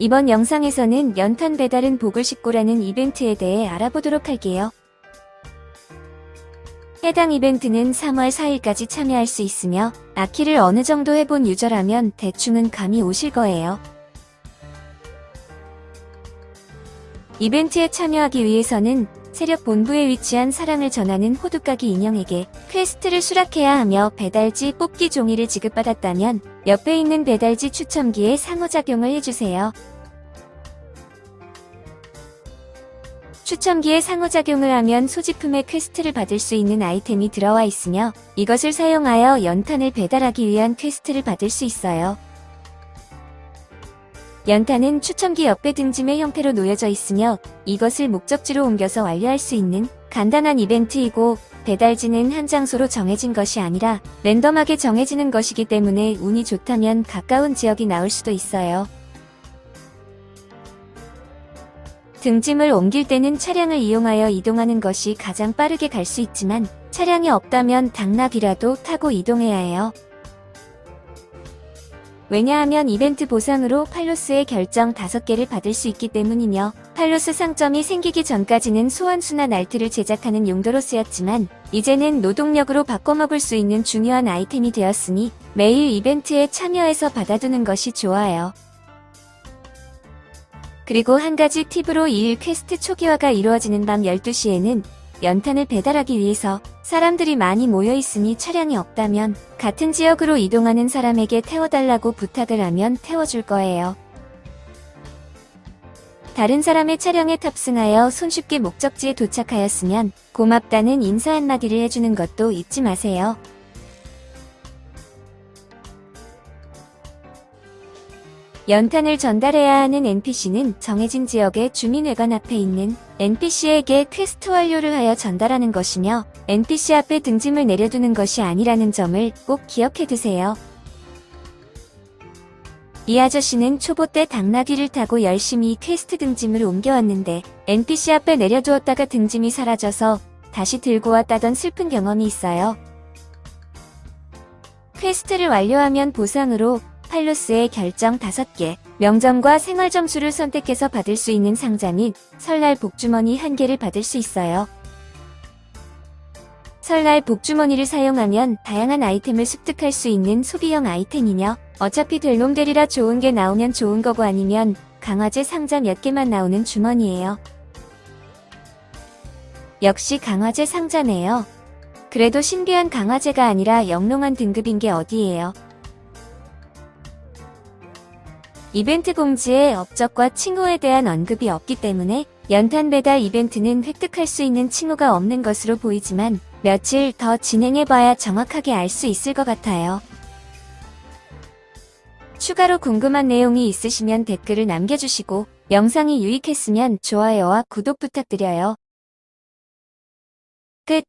이번 영상에서는 연탄 배달은 복을 싣고라는 이벤트에 대해 알아보도록 할게요. 해당 이벤트는 3월 4일까지 참여할 수 있으며 아키를 어느 정도 해본 유저라면 대충은 감이 오실 거예요. 이벤트에 참여하기 위해서는 세력 본부에 위치한 사랑을 전하는 호두까기 인형에게 퀘스트를 수락해야 하며 배달지 뽑기 종이를 지급받았다면 옆에 있는 배달지 추첨기에 상호작용을 해주세요. 추첨기에 상호작용을 하면 소지품의 퀘스트를 받을 수 있는 아이템이 들어와 있으며 이것을 사용하여 연탄을 배달하기 위한 퀘스트를 받을 수 있어요. 연탄은 추첨기 옆에 등짐의 형태로 놓여져 있으며 이것을 목적지로 옮겨서 완료할 수 있는 간단한 이벤트이고 배달지는 한 장소로 정해진 것이 아니라 랜덤하게 정해지는 것이기 때문에 운이 좋다면 가까운 지역이 나올 수도 있어요. 등짐을 옮길 때는 차량을 이용하여 이동하는 것이 가장 빠르게 갈 수 있지만 차량이 없다면 당나귀라도 타고 이동해야 해요. 왜냐하면 이벤트 보상으로 팔로스의 결정 5개를 받을 수 있기 때문이며 팔로스 상점이 생기기 전까지는 소환수나 날트를 제작하는 용도로 쓰였지만 이제는 노동력으로 바꿔먹을 수 있는 중요한 아이템이 되었으니 매일 이벤트에 참여해서 받아두는 것이 좋아요. 그리고 한 가지 팁으로 2일 퀘스트 초기화가 이루어지는 밤 12시에는 연탄을 배달하기 위해서 사람들이 많이 모여 있으니 차량이 없다면 같은 지역으로 이동하는 사람에게 태워달라고 부탁을 하면 태워줄 거예요. 다른 사람의 차량에 탑승하여 손쉽게 목적지에 도착하였으면 고맙다는 인사 한마디를 해주는 것도 잊지 마세요. 연탄을 전달해야 하는 NPC는 정해진 지역의 주민회관 앞에 있는 NPC에게 퀘스트 완료를 하여 전달하는 것이며 NPC 앞에 등짐을 내려두는 것이 아니라는 점을 꼭 기억해 두세요. 이 아저씨는 초보 때 당나귀를 타고 열심히 퀘스트 등짐을 옮겨왔는데 NPC 앞에 내려두었다가 등짐이 사라져서 다시 들고 왔다던 슬픈 경험이 있어요. 퀘스트를 완료하면 보상으로 팔로스의 결정 5개, 명점과 생활 점수를 선택해서 받을 수 있는 상자 및 설날 복주머니 1개를 받을 수 있어요. 설날 복주머니를 사용하면 다양한 아이템을 습득할 수 있는 소비형 아이템이며 어차피 될 놈 되리라 좋은 게 나오면 좋은 거고 아니면 강화제 상자 몇 개만 나오는 주머니예요. 역시 강화제 상자네요. 그래도 신비한 강화제가 아니라 영롱한 등급인 게 어디예요. 이벤트 공지에 업적과 칭호에 대한 언급이 없기 때문에 연탄 배달 이벤트는 획득할 수 있는 칭호가 없는 것으로 보이지만 며칠 더 진행해봐야 정확하게 알 수 있을 것 같아요. 추가로 궁금한 내용이 있으시면 댓글을 남겨주시고 영상이 유익했으면 좋아요와 구독 부탁드려요. 끝